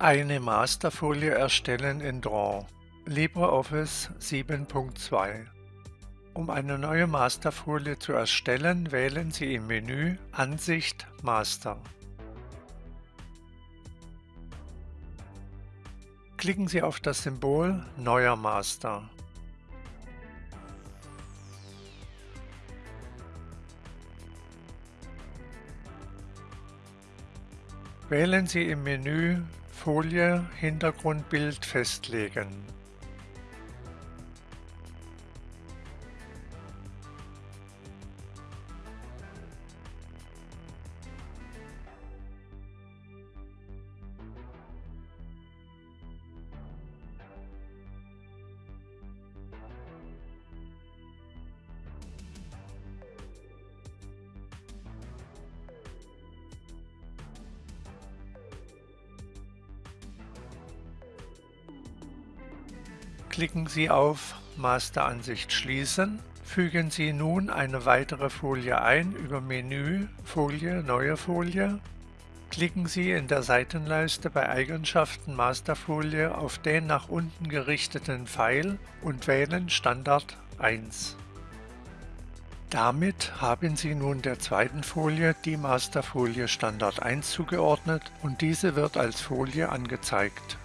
Eine Masterfolie erstellen in Draw LibreOffice 7.2 Um eine neue Masterfolie zu erstellen, wählen Sie im Menü Ansicht Master. Klicken Sie auf das Symbol Neuer Master. Wählen Sie im Menü Folie Hintergrundbild festlegen. Klicken Sie auf Masteransicht schließen. Fügen Sie nun eine weitere Folie ein über Menü Folie Neue Folie. Klicken Sie in der Seitenleiste bei Eigenschaften Masterfolie auf den nach unten gerichteten Pfeil und wählen Standard 1. Damit haben Sie nun der zweiten Folie die Masterfolie Standard 1 zugeordnet und diese wird als Folie angezeigt.